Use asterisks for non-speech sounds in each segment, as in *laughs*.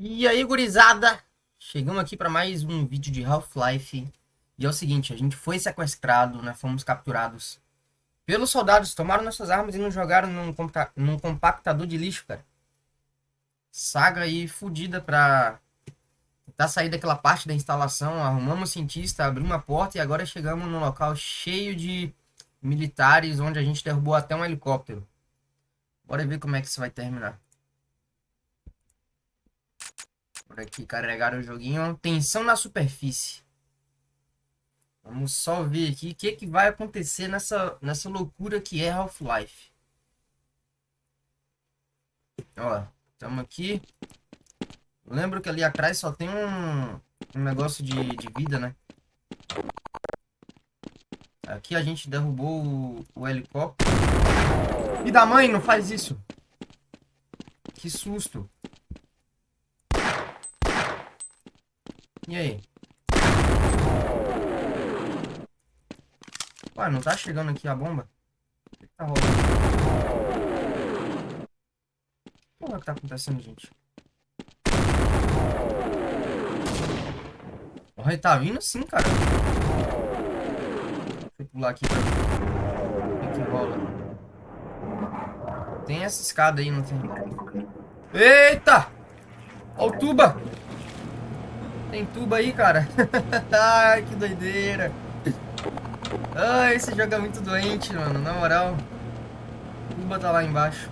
E aí, gurizada? Chegamos aqui para mais um vídeo de Half-Life. E é o seguinte, a gente foi sequestrado, né? Fomos capturados pelos soldados. Tomaram nossas armas e nos jogaram num, num compactador de lixo, cara. Saga aí fodida pra tentar sair daquela parte da instalação. Arrumamos cientista, abrimos uma porta e agora chegamos num local cheio de militares, onde a gente derrubou até um helicóptero. Bora ver como é que isso vai terminar. Por aqui, carregar o joguinho. Tensão na superfície. Vamos só ver aqui o que, que vai acontecer nessa, nessa loucura que é Half-Life. Ó, estamos aqui. Lembro que ali atrás só tem um, um negócio de, de vida, né? Aqui a gente derrubou o, o helicóptero. E da mãe, não faz isso. Que susto. E aí? Ué, não tá chegando aqui a bomba? O que tá rolando? O que tá acontecendo, gente? Olha, tá vindo sim, cara. Deixa eu pular aqui pra ver o que, rola. Tem essa escada aí, não tem? Eita! Olha o tuba! Tem tubo aí, cara. *laughs* Ai, que doideira. Ai, esse jogo é muito doente, mano. Na moral. Tuba tá lá embaixo.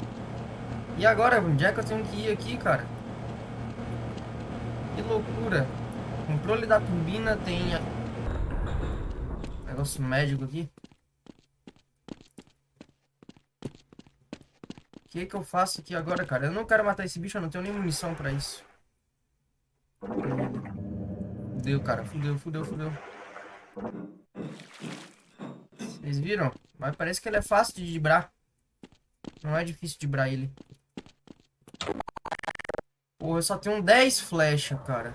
E agora, onde é que eu tenho que ir aqui, cara? Que loucura. Controle da turbina tem... Negócio médico aqui. O que que eu faço aqui agora, cara? Eu não quero matar esse bicho, eu não tenho nem munição pra isso. Fudeu, cara. Fudeu, fudeu, fudeu. Vocês viram? Mas parece que ele é fácil de dibrar. Não é difícil dibrar ele. Porra, eu só tenho 10 flechas, cara.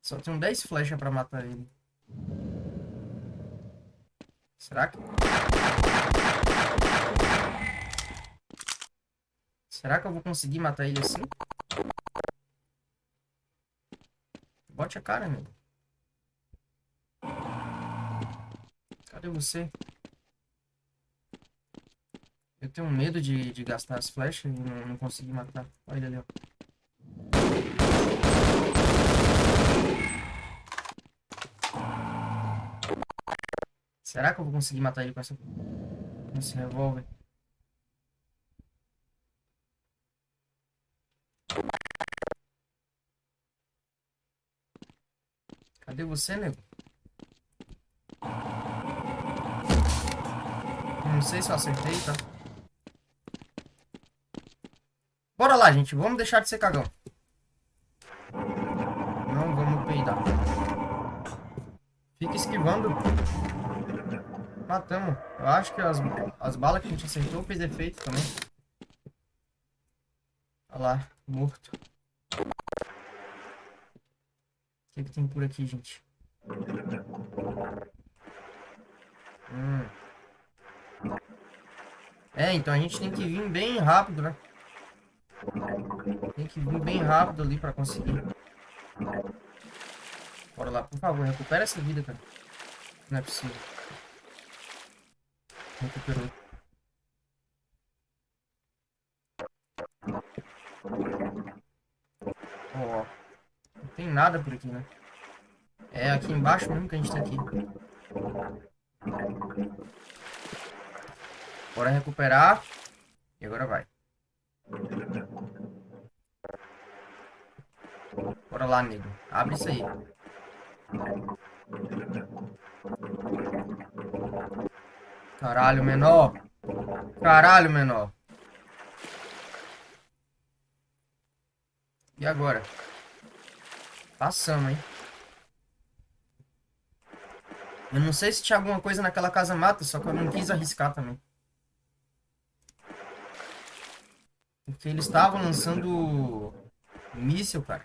Só tenho 10 flechas pra matar ele. Será que... Será que eu vou conseguir matar ele assim? Bote a cara, meu. Cadê você? Eu tenho medo de, de gastar as flechas e não, não conseguir matar. Olha ele ali, ó. Será que eu vou conseguir matar ele com, essa, com esse revólver? Cadê você, nego? Não sei se eu acertei, tá? Bora lá, gente. Vamos deixar de ser cagão. Não vamos peidar. Fica esquivando. Matamos. Eu acho que as, as balas que a gente acertou fez efeito também. Olha lá, morto. O que, que tem por aqui, gente? Hum. É, então a gente tem que vir bem rápido, né? Tem que vir bem rápido ali pra conseguir. Bora lá, por favor, recupera essa vida, cara. Não é possível. Recuperou. Ó, não tem nada por aqui, né? É aqui embaixo mesmo que a gente tem que ir. Bora recuperar. E agora vai. Bora lá, nego. Abre isso aí. Caralho, menor. Caralho, menor. E agora? Passamos, hein? Eu não sei se tinha alguma coisa naquela casa mata, só que eu não quis arriscar também. Porque eles estavam lançando míssil, cara.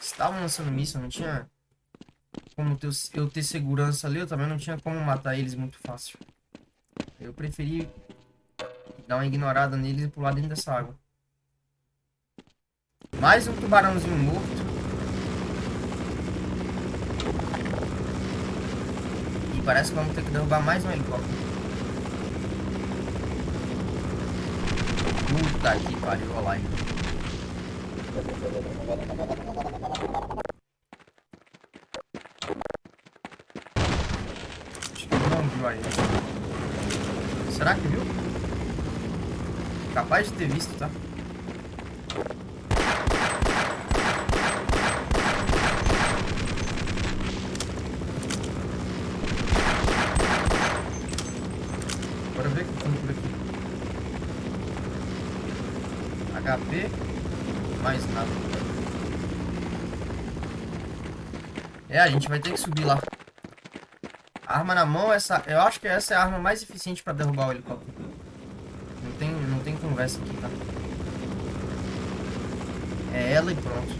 Estavam lançando míssil, não tinha como ter, eu ter segurança ali, eu também não tinha como matar eles muito fácil. Eu preferi Dar uma ignorada neles e pular dentro dessa água. Mais um tubarãozinho morto. E parece que vamos ter que derrubar mais um helicóptero. Puta que pariu, olha lá. Acho que não viu. Será que viu? Capaz de ter visto, tá? Bora ver o que tem por aqui. HP. Mais nada. É, a gente vai ter que subir lá. Arma na mão, essa, eu acho que essa é a arma mais eficiente para derrubar o helicóptero. Não tem, não tem conversa aqui, tá? É ela e pronto.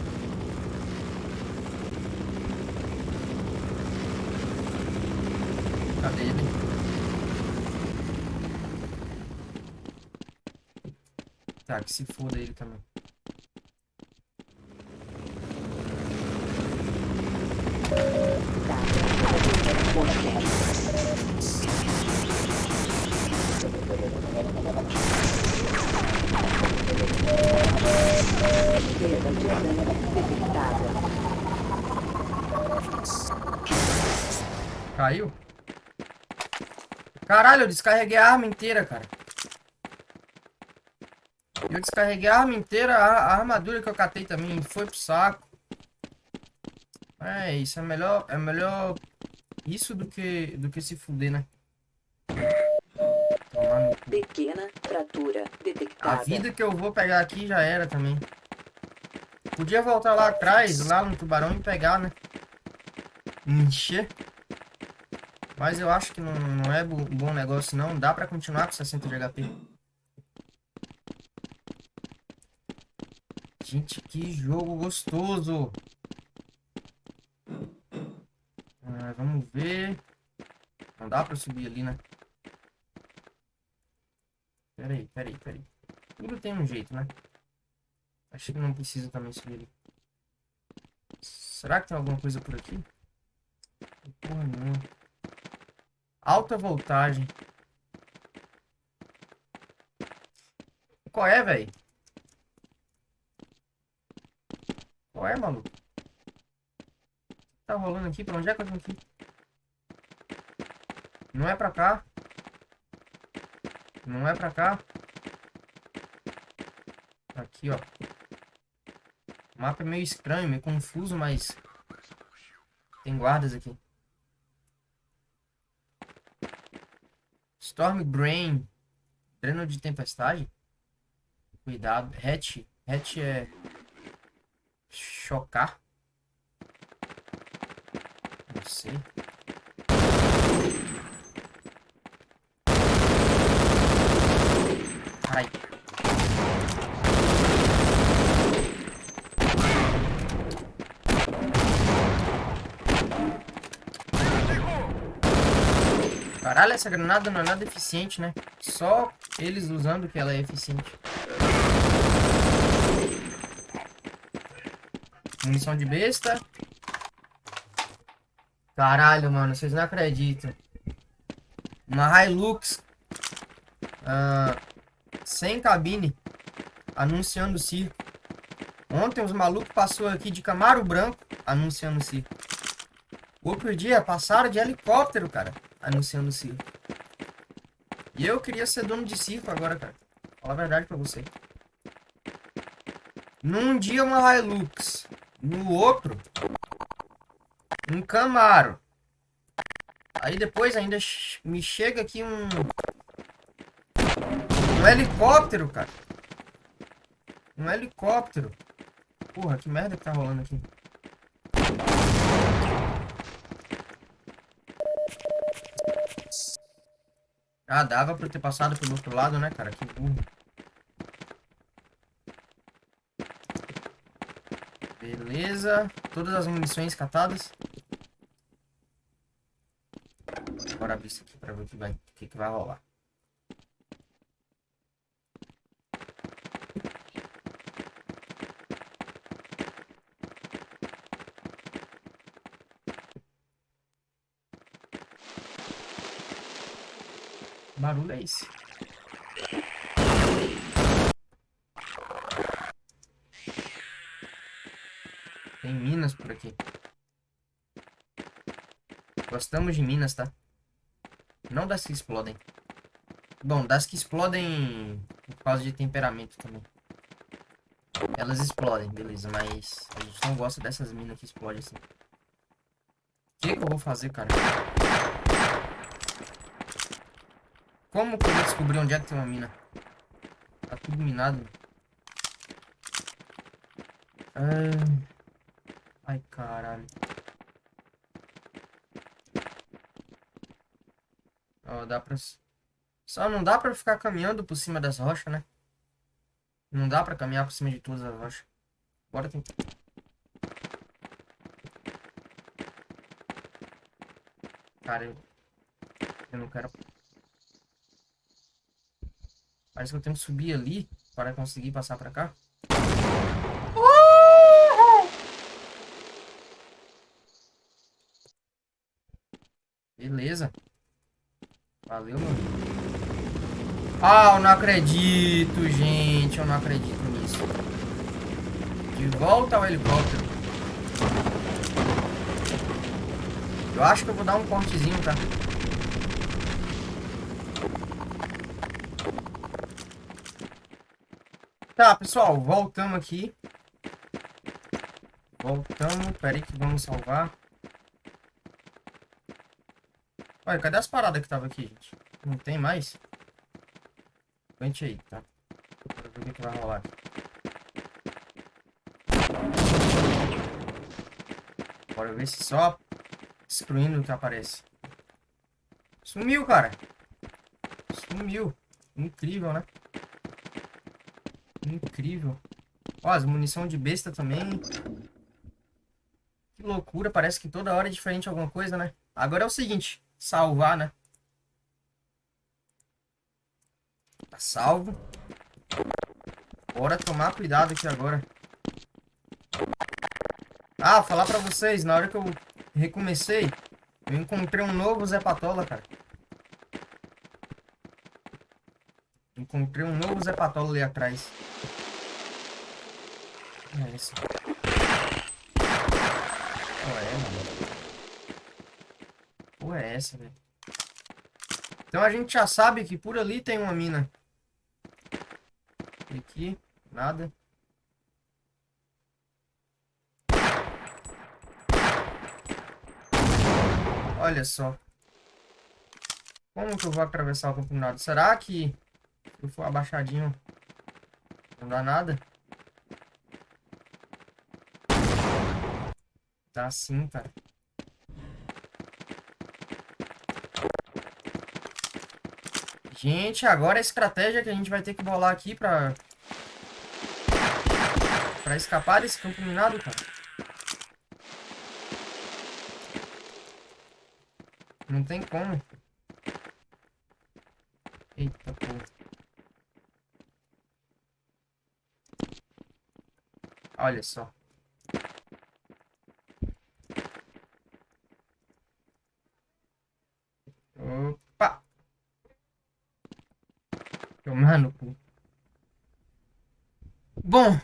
Cadê ele? Tá, que se foda ele também. Caiu? Caralho, eu descarreguei a arma inteira, cara. Eu descarreguei a arma inteira, a, a armadura que eu catei também foi pro saco. É, isso é melhor, é melhor isso do que do que se fuder, né? Pequena fratura A detectada. vida que eu vou pegar aqui já era também. Podia voltar lá atrás, lá no tubarão e pegar, né? Encher. Mas eu acho que não, não é bo- bom negócio não. Dá pra continuar com 60 de HP. Gente, que jogo gostoso. Ah, vamos ver. Não dá pra subir ali, né? Peraí, peraí, peraí. Tudo tem um jeito, né? Acho que não precisa também subir ali. Será que tem alguma coisa por aqui? Porra, não. Alta voltagem. Qual é, velho? Qual é, maluco? Tá rolando aqui? Pra onde é que eu que ir? Não é pra cá. Não é pra cá. Aqui, ó. O mapa é meio estranho, meio confuso, mas... Tem guardas aqui. Storm Brain. Dreno de tempestade. Cuidado. Hatch. Hatch é... Chocar. Não sei. Ai. Caralho, essa granada não é nada eficiente, né? Só eles usando que ela é eficiente. Munição de besta. Caralho, mano, vocês não acreditam. Uma Hilux. ah, sem cabine. Anunciando o circo. Ontem os malucos passou aqui de Camaro Branco. Anunciando o circo. Outro dia passaram de helicóptero, cara. Anunciando o circo. E eu queria ser dono de circo agora, cara. Fala a verdade pra você. Num dia uma Hilux. No outro, um Camaro. Aí depois ainda me chega aqui um... Um helicóptero, cara. Um helicóptero. Porra, que merda que tá rolando aqui. Ah, dava pra ter passado pelo outro lado, né, cara? Que burro. Beleza. Todas as munições catadas. Bora abrir isso aqui pra ver o que vai, o que, que vai rolar. Barulho é esse? Tem minas por aqui. Gostamos de minas, tá? Não das que explodem. Bom, das que explodem por causa de temperamento também. Elas explodem, beleza, mas a gente não gosta dessas minas que explodem assim. O que, que eu vou fazer, cara? Como que eu vou descobrir onde é que tem uma mina? Tá tudo minado. Ah... Ai, caralho. Ó, dá pra... Só não dá pra ficar caminhando por cima das rochas, né? Não dá pra caminhar por cima de todas as rochas. Bora tentar. Cara, eu... Eu não quero... Parece que eu tenho que subir ali para conseguir passar pra cá. Beleza. Valeu, mano. Ah, eu não acredito, gente. Eu não acredito nisso. De volta ao helicóptero. Eu acho que eu vou dar um cortezinho, tá? Tá, pessoal, voltamos aqui. Voltamos. Pera aí que vamos salvar. Olha, cadê as paradas que tava aqui, gente? Não tem mais? Vente aí, tá? Pra ver o que vai rolar. Bora ver se só destruindo o que aparece. Sumiu, cara. Sumiu. Incrível, né? Incrível. Ó, as munição de besta também. Que loucura. Parece que toda hora é diferente alguma coisa, né? Agora é o seguinte salvar, né? Tá salvo. Bora tomar cuidado aqui agora. Ah, falar pra vocês, na hora que eu recomecei, eu encontrei um novo Zé Patola, cara. Encontrei um novo Zé Patola ali atrás. É esse. Oh, é, mano porra é essa, velho? Então a gente já sabe que por ali tem uma mina. E aqui, nada. Olha só. Como que eu vou atravessar o campo Será que se for abaixadinho não dá nada? Dá sim, cara. Gente, agora a estratégia que a gente vai ter que bolar aqui pra... Pra escapar desse campo minado, cara. Não tem como. Eita, porra. Olha só. Tomar no cu. Bom.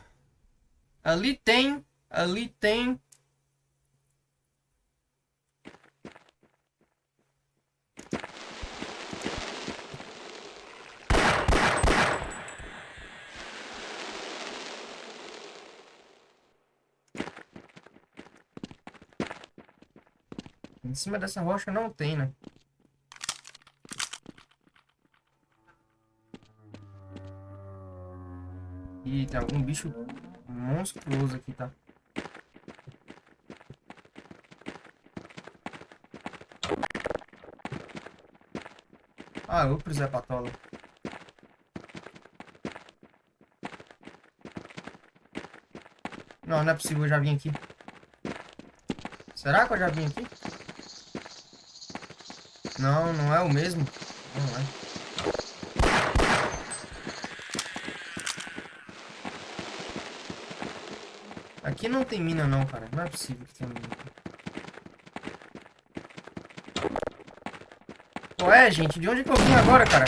Ali tem. Ali tem. Cima dessa rocha não tem, né? Ih, tem algum bicho monstruoso aqui, tá? Ah, eu pro Zé Patola. Não, não é possível, eu já vim aqui. Será que eu já vim aqui? Não, não é o mesmo. Não é. Aqui não tem mina não, cara. Não é possível que tenha mina. Qual é, gente? De onde que eu vim agora, cara?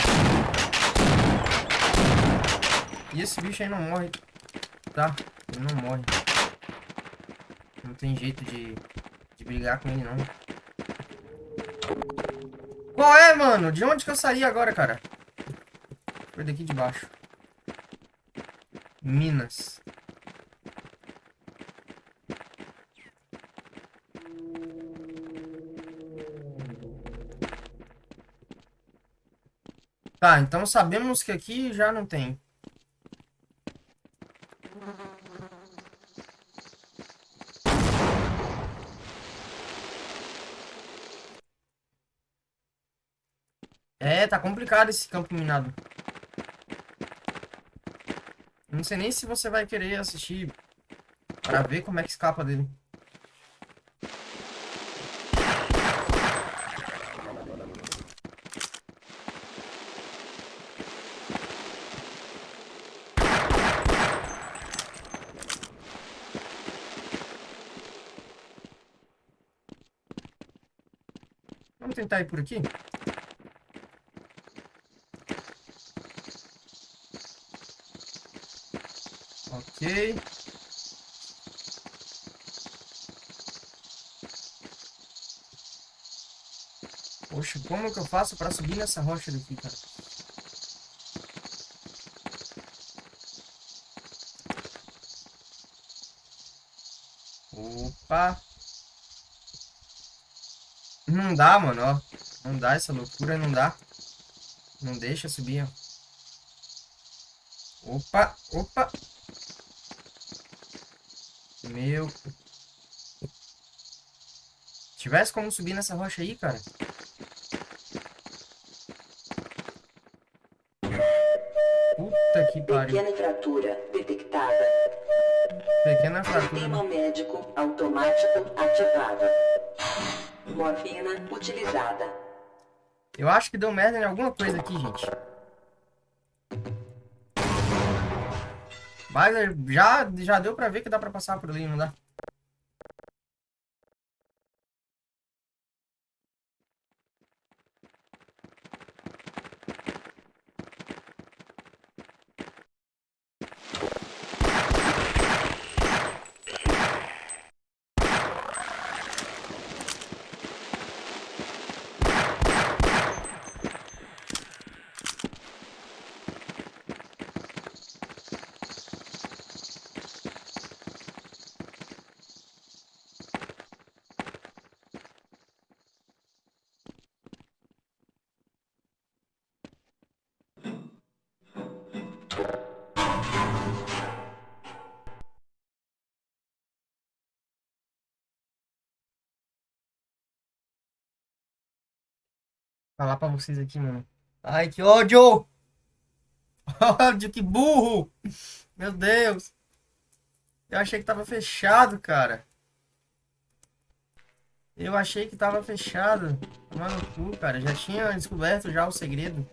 E esse bicho aí não morre. Tá, ele não morre. Não tem jeito de, de brigar com ele, não. Qual é, mano? De onde que eu saí agora, cara? Foi daqui de baixo. Minas. Tá, então sabemos que aqui já não tem. É, tá complicado esse campo minado. Não sei nem se você vai querer assistir para ver como é que escapa dele. Vamos tentar ir por aqui? Ok. Poxa, como que eu faço para subir nessa rocha daqui, cara? Opa! Não dá, mano, ó. Não dá essa loucura, não dá. Não deixa subir, ó. Opa, opa. Meu. Tivesse como subir nessa rocha aí, cara. Puta que pariu. Pequena fratura detectada. Pequena fratura. Sistema médico automático ativado. Morfina utilizada. Eu acho que deu merda em alguma coisa aqui, gente. Mas já, já deu pra ver que dá pra passar por ali, não dá? Falar pra vocês aqui, mano. Ai, que ódio! *laughs* Ódio, que burro! Meu Deus! Eu achei que tava fechado, cara. Eu achei que tava fechado. Mano, cu, cara. Já tinha descoberto já o segredo.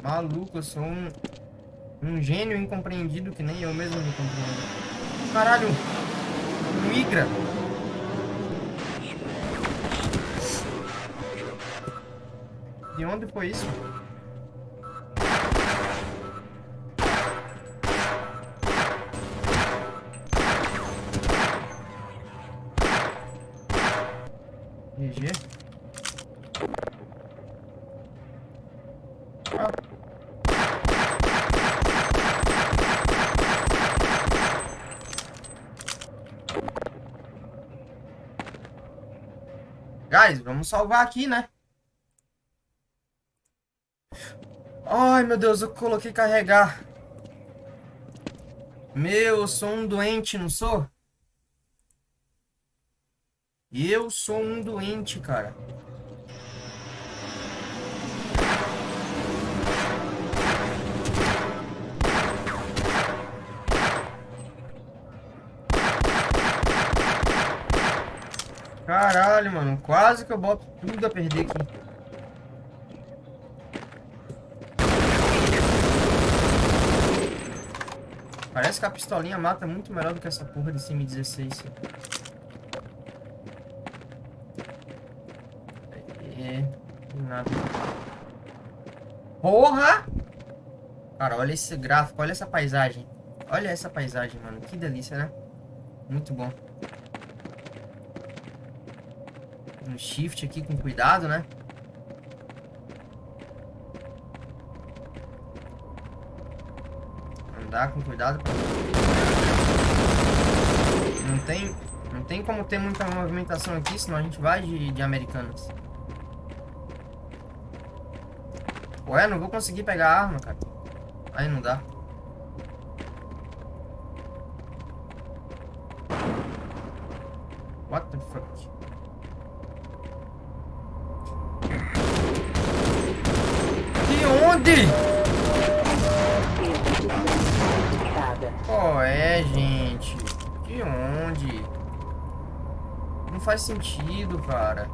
Maluco, eu sou um, um gênio incompreendido que nem eu mesmo me compreendo. Caralho! Migra! De onde foi isso? GG. Ah. Guys, vamos salvar aqui, né? Ai, meu Deus, eu coloquei carregar. Meu, eu sou um doente, não sou? Eu sou um doente, cara. Caralho, mano. Quase que eu boto tudo a perder aqui. Parece que a pistolinha mata muito melhor do que essa porra de CM16. É, nada. Porra! Cara, olha esse gráfico, olha essa paisagem. Olha essa paisagem, mano. Que delícia, né? Muito bom. Um shift aqui com cuidado, né? Andar com cuidado. Não tem, não tem como ter muita movimentação aqui, senão a gente vai de, de americanas. Ué, não vou conseguir pegar a arma, cara. Aí não dá. What the fuck? De onde? Detectada. Qual é, gente? De onde? Não faz sentido, cara.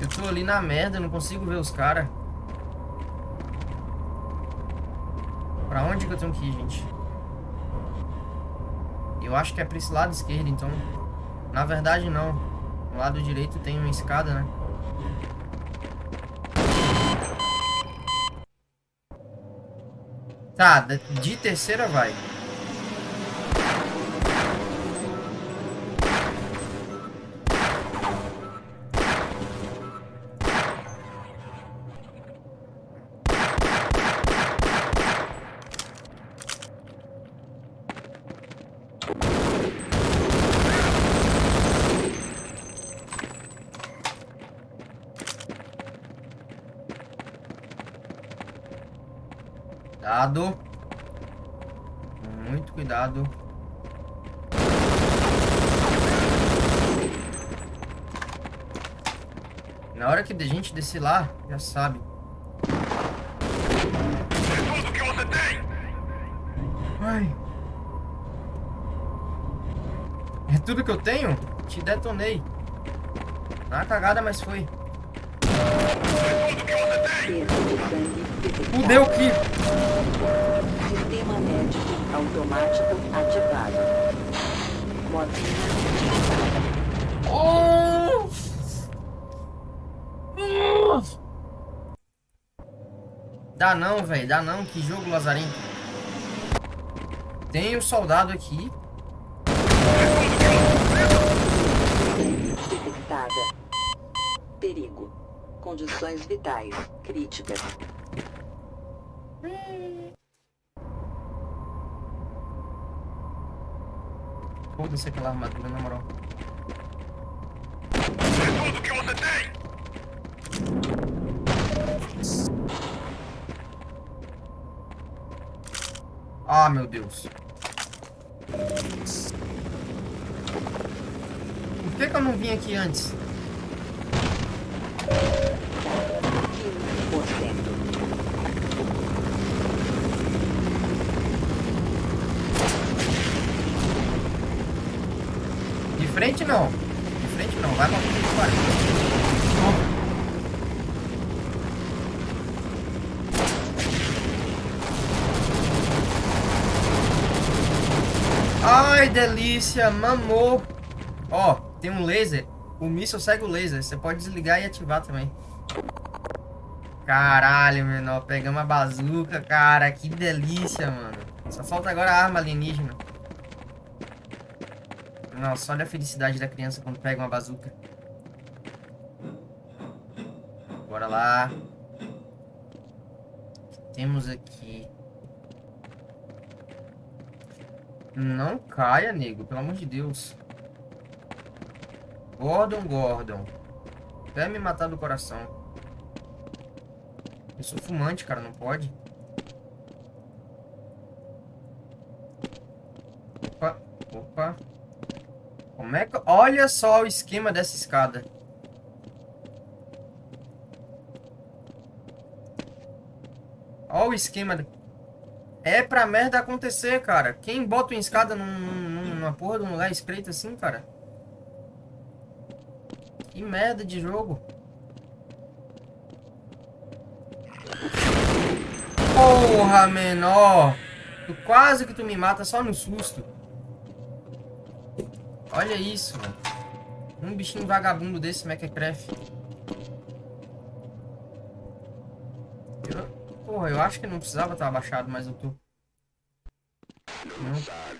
Eu tô ali na merda, não consigo ver os caras. Pra onde que eu tenho que ir, gente? Eu acho que é pra esse lado esquerdo, então... Na verdade, não. No lado direito tem uma escada, né? Tá, de terceira vai. Cuidado. Muito cuidado. Na hora que a gente descer lá, já sabe. Tudo que você tem! Ai. É tudo que eu tenho? Te detonei. Na cagada, mas foi. Tudo que você tem! Fudeu que. Sistema médico automático ativado. Utilizada. Oh! Dá não, velho. Dá não. Que jogo lazarento. Tem o soldado aqui. Detectada. Perigo. Condições vitais críticas. Foda-se aquela armadura, na moral. Tudo que você tem! Ah, meu Deus. Por que, que eu não vim aqui antes? 15%. De frente não. De frente não. Vai pra puta Ai, delícia, mamou. Ó, tem um laser. O míssil segue o laser. Você pode desligar e ativar também. Caralho, menor. Pegamos a bazuca, cara. Que delícia, mano. Só falta agora a arma alienígena. Nossa, olha a felicidade da criança quando pega uma bazuca. Bora lá. O que temos aqui? Não caia, nego. Pelo amor de Deus. Gordon, Gordon. Quer me matar do coração. Eu sou fumante, cara. Não pode. Opa. Opa. Como é que... Olha só o esquema dessa escada. Olha o esquema. de- É pra merda acontecer, cara. Quem bota uma escada num, num- numa porra de um lugar estreito assim, cara? Que merda de jogo. Porra, menor. Tu quase que tu me mata só no susto. Olha isso, mano. Um bichinho vagabundo desse Mequetrefe. Eu, eu acho que não precisava estar abaixado, mas eu tô. Não.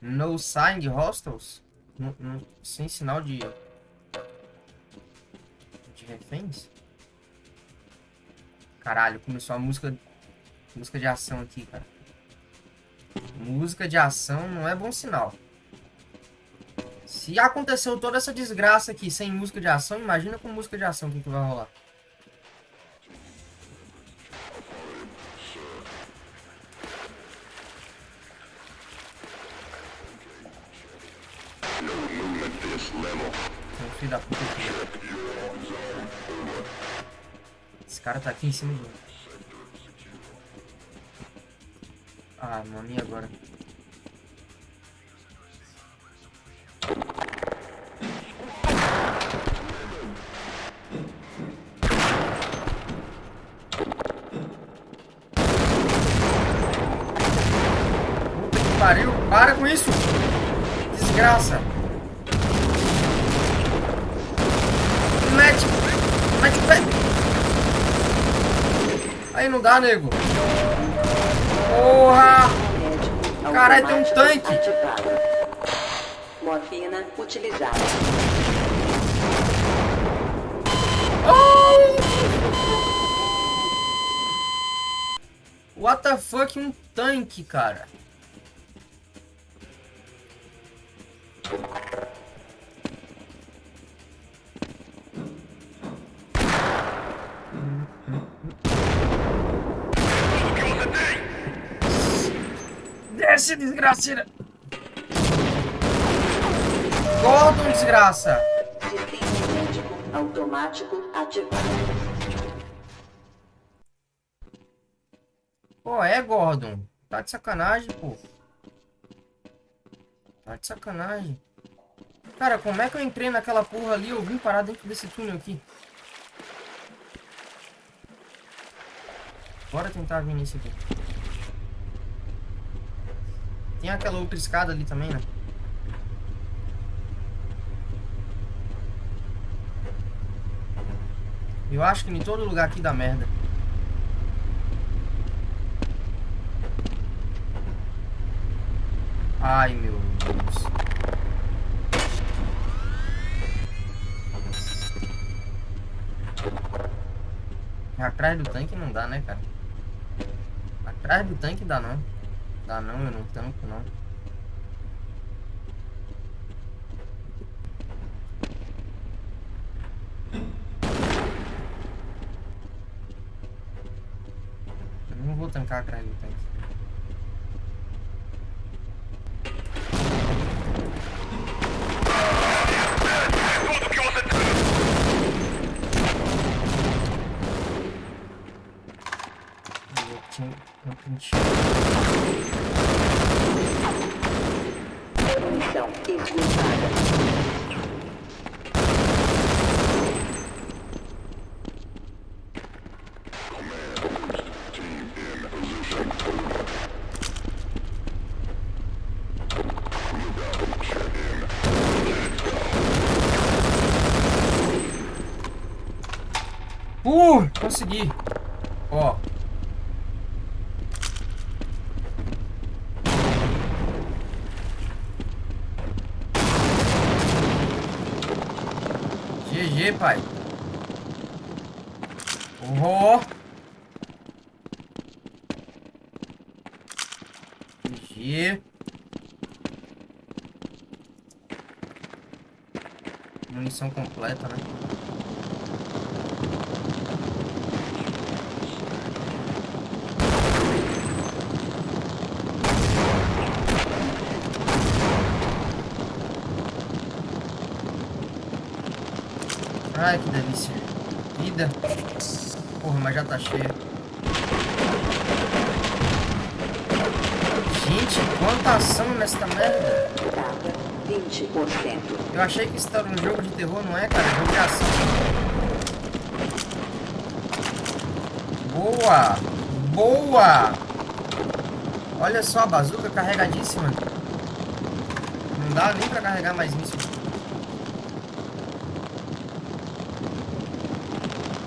No sign hostels? No, no, sem sinal de... De reféns? Caralho, começou a música... Música de ação aqui, cara. Música de ação não é bom sinal. Se aconteceu toda essa desgraça aqui sem música de ação, imagina com música de ação o que, que vai rolar. Filho da puta aqui. Esse cara tá aqui em cima mim. Ah, mano, e agora? Pariu! Para com isso! Desgraça! Mete! Pé! Aí não dá, nego! Porra! Caralho, tem um tanque. Ativado. Morfina utilizada. What the fuck, um tanque, cara. Desce, desgraceira. Gordon, desgraça. Sistema médico automático ativado. Pô, é, Gordon. Tá de sacanagem, pô. Tá de sacanagem. Cara, como é que eu entrei naquela porra ali? Eu vim parar dentro desse túnel aqui. Bora tentar vir nesse aqui. Tem aquela outra escada ali também, né? Eu acho que em todo lugar aqui dá merda. Ai, meu Deus. Atrás do tanque não dá, né, cara? Atrás do tanque dá não. Dá não, eu não tanco não. Eu não vou tancar atrás do tanque. Tudo que você tem! Eu tinha eu tinha- Missão esgotada. Uh, consegui. Ó. GG, pai. Oh. GG. Munição completa, né? Ai, que delícia. Vida. Porra, mas já tá cheio. Gente, quanta ação nessa merda. Data 20%. Eu achei que isso era um jogo de terror, não é, cara? É jogo de ação. Boa! Boa! Olha só, a bazuca carregadíssima. Não dá nem pra carregar mais míssil.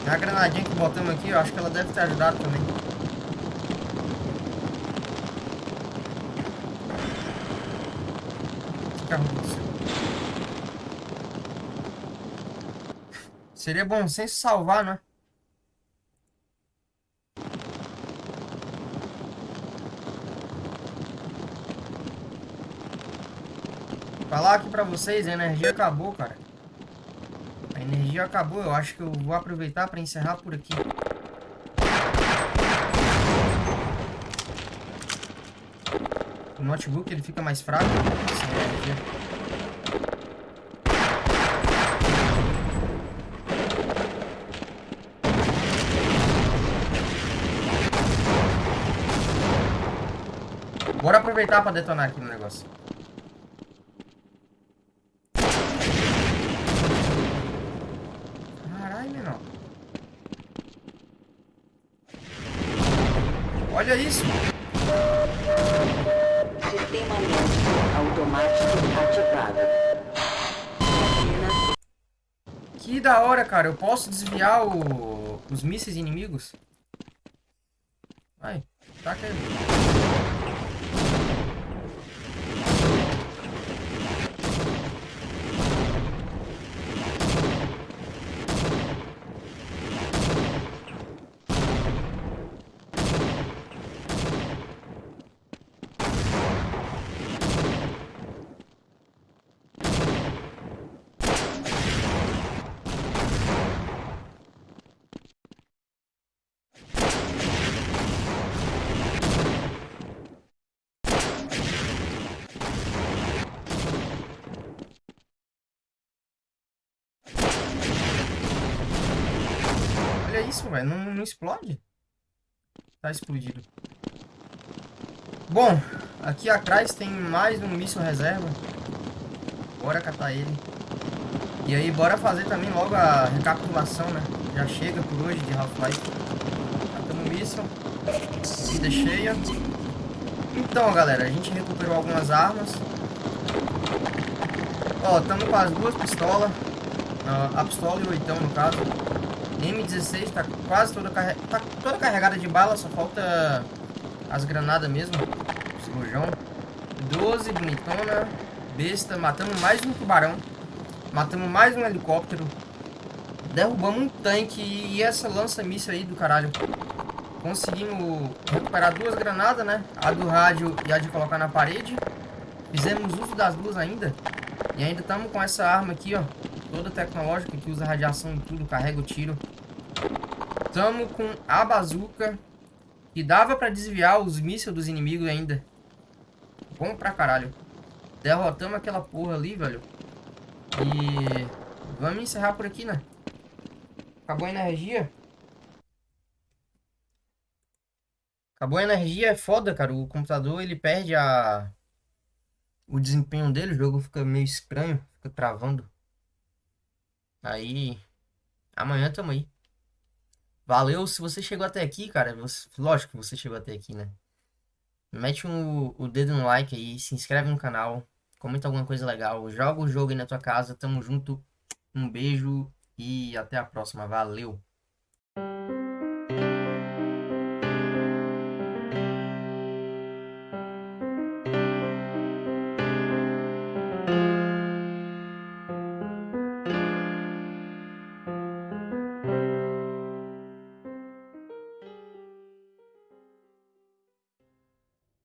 A granadinha que botamos aqui, eu acho que ela deve ter ajudado também. Seria bom senso salvar, né? Falar aqui pra vocês, a energia acabou, cara. Energia acabou, eu acho que eu vou aproveitar pra encerrar por aqui. O notebook ele fica mais fraco. Bora aproveitar pra detonar aqui no negócio. Caralho, menor. Olha isso. Sistema médico automático ativado. Que da hora, cara. Eu posso desviar o- os mísseis inimigos? Vai, taca ele. Olha isso, velho. Não, não explode. Tá explodido. Bom, aqui atrás tem mais um míssil reserva. Bora catar ele. E aí, bora fazer também logo a recapitulação, né? Já chega por hoje de Half-Life. Catamos o míssil. Vida cheia. Então, galera, a gente recuperou algumas armas. Ó, estamos com as duas pistolas. Ah, a pistola e o oitão, no caso. M16 tá quase toda, carre... tá toda carregada de bala, só falta as granadas mesmo. Rojão. 12, bonitona. Besta. Matamos mais um tubarão. Matamos mais um helicóptero. Derrubamos um tanque e essa lança-míssil aí do caralho. Conseguimos recuperar duas granadas, né? A do rádio e a de colocar na parede. Fizemos uso das duas ainda. E ainda estamos com essa arma aqui, ó. Toda tecnológica que usa radiação e tudo, carrega o tiro. Tamo com a bazuca. Que dava pra desviar os mísseis dos inimigos ainda. Bom pra caralho. Derrotamos aquela porra ali, velho. E vamos encerrar por aqui, né? Acabou a energia. Acabou a energia, é foda, cara. O computador, ele perde a... O desempenho dele, o jogo fica meio estranho. Fica travando. Aí... Amanhã tamo aí. Valeu, se você chegou até aqui, cara. Você... Lógico que você chegou até aqui, né? Mete um, o dedo no like aí, se inscreve no canal, comenta alguma coisa legal, joga o jogo aí na tua casa, tamo junto, um beijo e até a próxima, valeu!